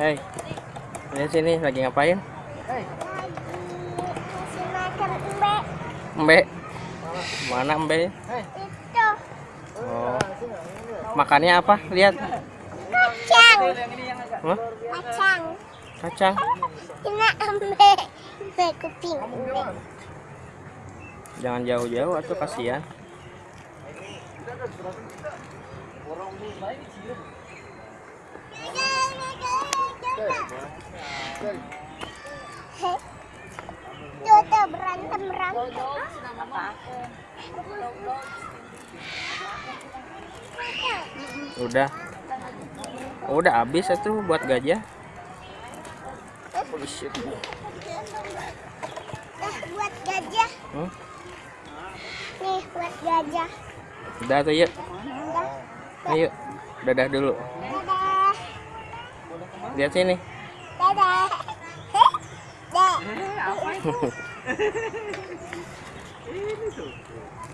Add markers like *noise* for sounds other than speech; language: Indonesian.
Hei, ini sini lagi ngapain? Kasih makan mbak Mbe, mana Mbe? itu Oh, makannya apa? Lihat, kacang Hah? kacang kacang. ini mbak mbak kuping Jangan jauh-jauh, atau kasihan. Tuh, tuh, berantem berantem Udah, udah habis itu buat gajah. Oh, shit. Nah, buat gajah Hmm? nih buat gajah Udah tuh yuk, Udah. Ayo, dadah dulu. dadah Lihat sini. dadah *laughs* Dah. *laughs*